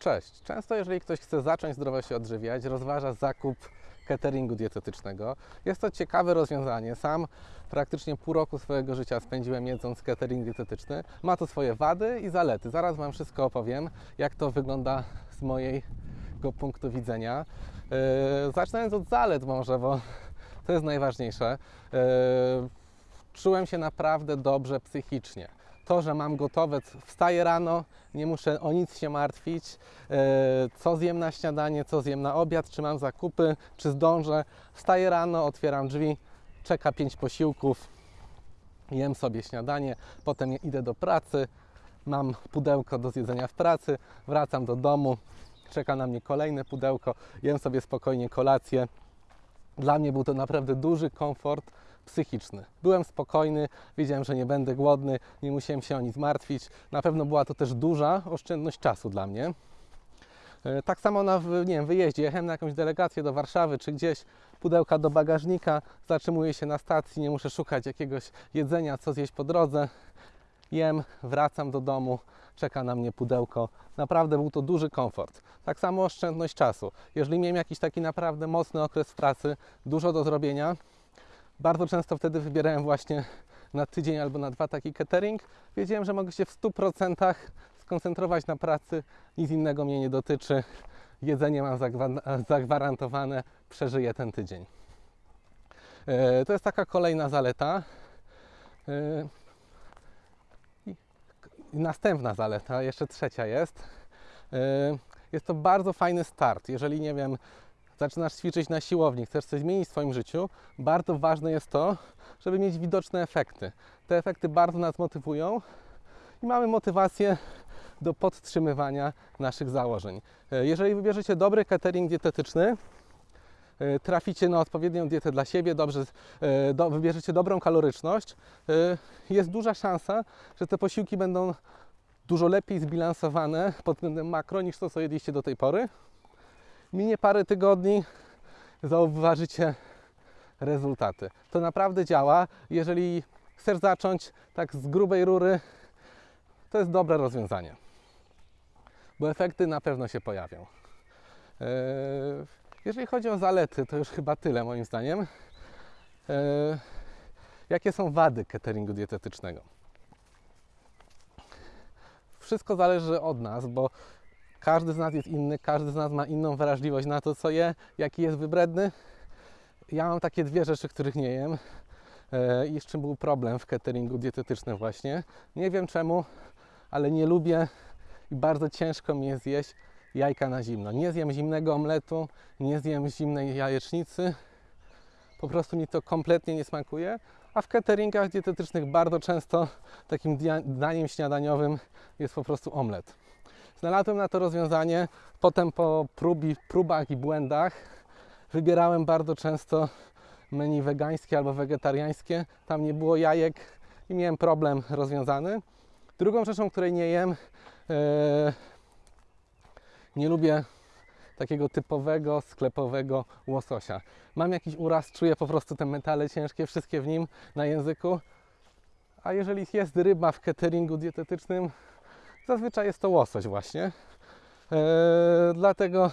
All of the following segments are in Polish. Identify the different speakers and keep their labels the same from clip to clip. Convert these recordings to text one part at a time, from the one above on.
Speaker 1: Cześć. Często jeżeli ktoś chce zacząć zdrowo się odżywiać, rozważa zakup cateringu dietetycznego. Jest to ciekawe rozwiązanie. Sam praktycznie pół roku swojego życia spędziłem jedząc catering dietetyczny. Ma to swoje wady i zalety. Zaraz Wam wszystko opowiem, jak to wygląda z mojego punktu widzenia. Yy, zaczynając od zalet może, bo to jest najważniejsze. Yy, czułem się naprawdę dobrze psychicznie. To, że mam gotowe, wstaję rano, nie muszę o nic się martwić, e, co zjem na śniadanie, co zjem na obiad, czy mam zakupy, czy zdążę. Wstaję rano, otwieram drzwi, czeka pięć posiłków, jem sobie śniadanie, potem idę do pracy, mam pudełko do zjedzenia w pracy, wracam do domu, czeka na mnie kolejne pudełko, jem sobie spokojnie kolację. Dla mnie był to naprawdę duży komfort psychiczny. Byłem spokojny, wiedziałem, że nie będę głodny, nie musiałem się o nic martwić. Na pewno była to też duża oszczędność czasu dla mnie. E, Tak samo na nie wiem, wyjeździe, jechałem na jakąś delegację do Warszawy czy gdzieś, pudełka do bagażnika, zatrzymuję się na stacji, nie muszę szukać jakiegoś jedzenia, co zjeść po drodze. Jem, wracam do domu, czeka na mnie pudełko. Naprawdę był to duży komfort. Tak samo oszczędność czasu. Jeżeli miałem jakiś taki naprawdę mocny okres pracy, dużo do zrobienia, bardzo często wtedy wybierałem właśnie na tydzień albo na dwa taki catering. Wiedziałem, że mogę się w 100% skoncentrować na pracy, nic innego mnie nie dotyczy. Jedzenie mam zagwa- zagwarantowane, przeżyję ten tydzień. E, To jest taka kolejna zaleta. E, następna zaleta, jeszcze trzecia jest. E, Jest to bardzo fajny start. Jeżeli nie wiem, zaczynasz ćwiczyć na siłowni, chcesz coś zmienić w swoim życiu, bardzo ważne jest to, żeby mieć widoczne efekty. Te efekty bardzo nas motywują i mamy motywację do podtrzymywania naszych założeń. E, Jeżeli wybierzecie dobry catering dietetyczny, e, traficie na odpowiednią dietę dla siebie, dobrze, e, do, wybierzecie dobrą kaloryczność, jest duża szansa, że te posiłki będą dużo lepiej zbilansowane pod względem makro niż to, co jedliście do tej pory. Minie parę tygodni, zauważycie rezultaty. To naprawdę działa. Jeżeli chcesz zacząć tak z grubej rury, to jest dobre rozwiązanie, bo efekty na pewno się pojawią. Eee, Jeżeli chodzi o zalety, to już chyba tyle moim zdaniem. Eee, Jakie są wady cateringu dietetycznego? Wszystko zależy od nas, bo każdy z nas jest inny, każdy z nas ma inną wrażliwość na to, co je, jaki jest wybredny. Ja mam takie dwie rzeczy, których nie jem. E, I z czym był problem w cateringu dietetycznym właśnie. Nie wiem czemu, ale nie lubię i bardzo ciężko mi jest zjeść jajka na zimno. Nie zjem zimnego omletu, nie zjem zimnej jajecznicy. Po prostu mi to kompletnie nie smakuje. A w cateringach dietetycznych bardzo często takim daniem śniadaniowym jest po prostu omlet. Znalazłem na to rozwiązanie. Potem po próbi, próbach i błędach wybierałem bardzo często menu wegańskie albo wegetariańskie. Tam nie było jajek i miałem problem rozwiązany. Drugą rzeczą, której nie jem, e, nie lubię takiego typowego sklepowego łososia. Mam jakiś uraz, czuję po prostu te metale ciężkie, wszystkie w nim na języku. A jeżeli jest ryba w cateringu dietetycznym, zazwyczaj jest to łosoś właśnie. E, dlatego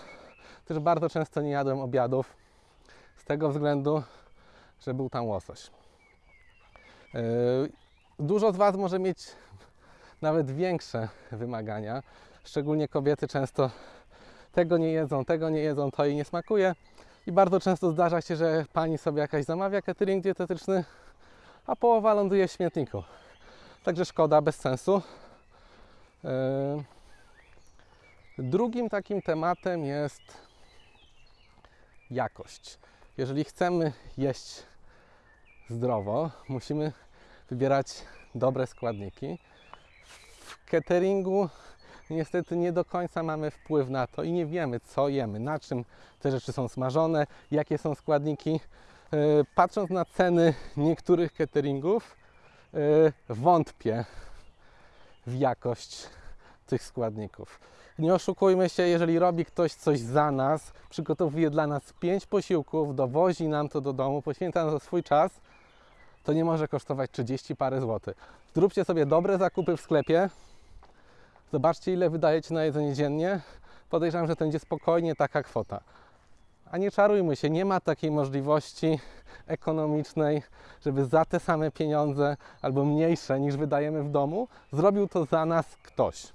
Speaker 1: też bardzo często nie jadłem obiadów z tego względu, że był tam łosoś. E, Dużo z Was może mieć nawet większe wymagania, szczególnie kobiety często tego nie jedzą, tego nie jedzą, to jej nie smakuje. I bardzo często zdarza się, że pani sobie jakaś zamawia catering dietetyczny, a połowa ląduje w śmietniku. Także szkoda, bez sensu. E, Drugim takim tematem jest jakość. Jeżeli chcemy jeść zdrowo, musimy wybierać dobre składniki. W cateringu niestety nie do końca mamy wpływ na to i nie wiemy, co jemy, na czym te rzeczy są smażone, jakie są składniki. E, Patrząc na ceny niektórych cateringów, e, wątpię w jakość tych składników. Nie oszukujmy się, jeżeli robi ktoś coś za nas, przygotowuje dla nas pięć posiłków, dowozi nam to do domu, poświęca na to swój czas, to nie może kosztować 30 parę złotych. Zróbcie sobie dobre zakupy w sklepie, zobaczcie ile wydajecie na jedzenie dziennie, podejrzewam, że to będzie spokojnie taka kwota. A nie czarujmy się, nie ma takiej możliwości ekonomicznej, żeby za te same pieniądze albo mniejsze niż wydajemy w domu, zrobił to za nas ktoś.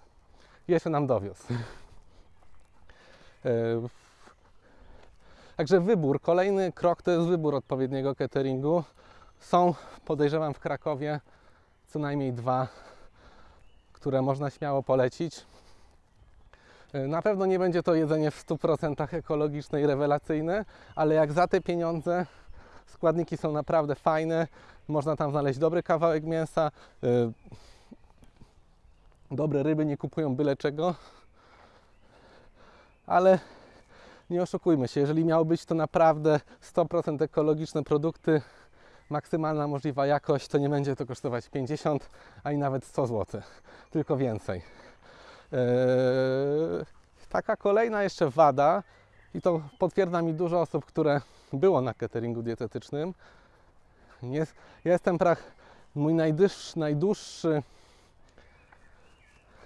Speaker 1: Jeszcze nam dowiózł. Także wybór, kolejny krok to jest wybór odpowiedniego cateringu. Są, podejrzewam, w Krakowie co najmniej dwa, które można śmiało polecić. E, Na pewno nie będzie to jedzenie w 100% ekologiczne i rewelacyjne, ale jak za te pieniądze składniki są naprawdę fajne, można tam znaleźć dobry kawałek mięsa, e, dobre ryby, nie kupują byle czego, ale nie oszukujmy się, jeżeli miało być to naprawdę 100% ekologiczne produkty, maksymalna możliwa jakość, to nie będzie to kosztować 50, ani nawet 100 zł, tylko więcej. Eee, taka kolejna jeszcze wada, i to potwierdza mi dużo osób, które było na cateringu dietetycznym. Jestem prach, mój najdłuższy, najdłuższy,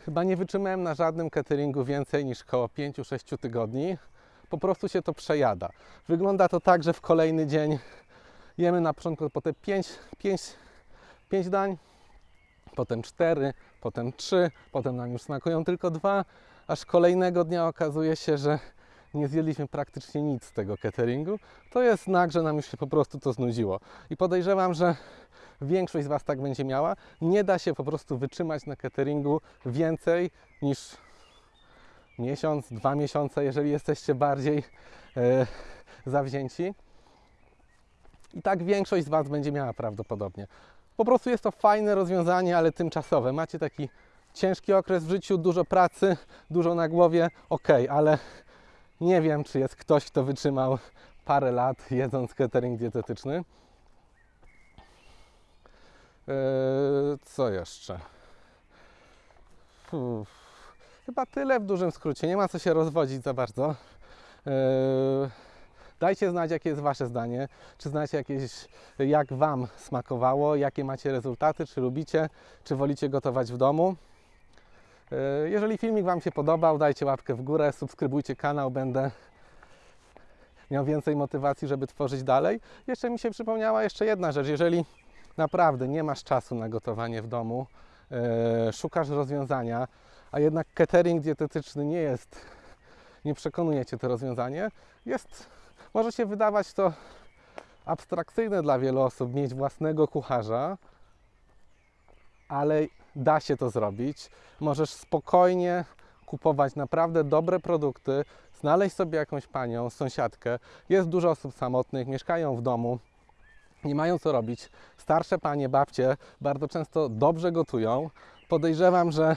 Speaker 1: chyba nie wytrzymałem na żadnym cateringu więcej niż około 5-6 tygodni. Po prostu się to przejada. Wygląda to tak, że w kolejny dzień jemy na początku potem 5, 5, 5 dań, potem 4, potem 3, potem nam już smakują tylko dwa, aż kolejnego dnia okazuje się, że nie zjedliśmy praktycznie nic z tego cateringu. To jest znak, że nam już się po prostu to znudziło. I podejrzewam, że większość z Was tak będzie miała. Nie da się po prostu wytrzymać na cateringu więcej niż miesiąc, dwa miesiące, jeżeli jesteście bardziej e, zawzięci. I tak większość z Was będzie miała prawdopodobnie. Po prostu jest to fajne rozwiązanie, ale tymczasowe. Macie taki ciężki okres w życiu, dużo pracy, dużo na głowie, ok, ale nie wiem, czy jest ktoś, kto wytrzymał parę lat jedząc catering dietetyczny. Eee, co jeszcze? Uff. Chyba tyle w dużym skrócie. Nie ma co się rozwodzić za bardzo. Eee, Dajcie znać, jakie jest Wasze zdanie. Czy znacie jakieś, jak Wam smakowało, jakie macie rezultaty, czy lubicie, czy wolicie gotować w domu. E, Jeżeli filmik Wam się podobał, dajcie łapkę w górę, subskrybujcie kanał, będę miał więcej motywacji, żeby tworzyć dalej. Jeszcze mi się przypomniała jeszcze jedna rzecz. Jeżeli naprawdę nie masz czasu na gotowanie w domu, e, szukasz rozwiązania, a jednak catering dietetyczny nie jest, nie przekonuje Cię to rozwiązanie, jest, może się wydawać to abstrakcyjne dla wielu osób mieć własnego kucharza, ale da się to zrobić. Możesz spokojnie kupować naprawdę dobre produkty, znaleźć sobie jakąś panią, sąsiadkę. Jest dużo osób samotnych, mieszkają w domu, nie mają co robić. Starsze panie, babcie bardzo często dobrze gotują. Podejrzewam, że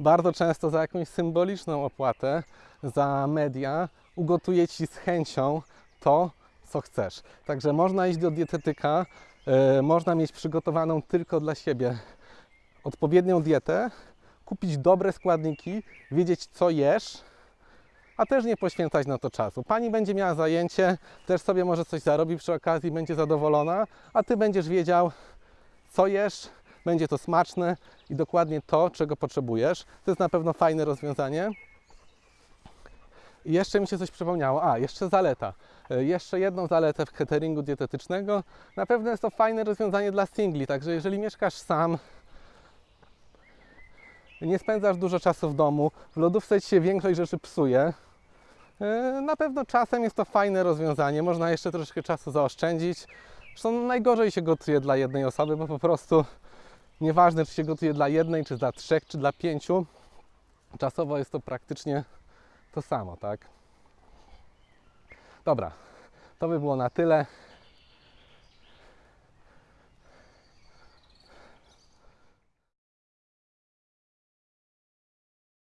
Speaker 1: bardzo często za jakąś symboliczną opłatę za media ugotuje ci z chęcią to, co chcesz. Także można iść do dietetyka, e, można mieć przygotowaną tylko dla siebie odpowiednią dietę, kupić dobre składniki, wiedzieć co jesz, a też nie poświęcać na to czasu. Pani będzie miała zajęcie, też sobie może coś zarobi przy okazji, będzie zadowolona, a ty będziesz wiedział, co jesz, będzie to smaczne i dokładnie to, czego potrzebujesz. To jest na pewno fajne rozwiązanie. I jeszcze mi się coś przypomniało. A, jeszcze zaleta. E, Jeszcze jedną zaletę w cateringu dietetycznego. Na pewno jest to fajne rozwiązanie dla singli, także jeżeli mieszkasz sam, nie spędzasz dużo czasu w domu, w lodówce ci się większość rzeczy psuje, e, na pewno czasem jest to fajne rozwiązanie. Można jeszcze troszkę czasu zaoszczędzić. Zresztą najgorzej się gotuje dla jednej osoby, bo po prostu nieważne, czy się gotuje dla jednej, czy dla trzech, czy dla pięciu, czasowo jest to praktycznie to samo, tak? Dobra, to by było na tyle.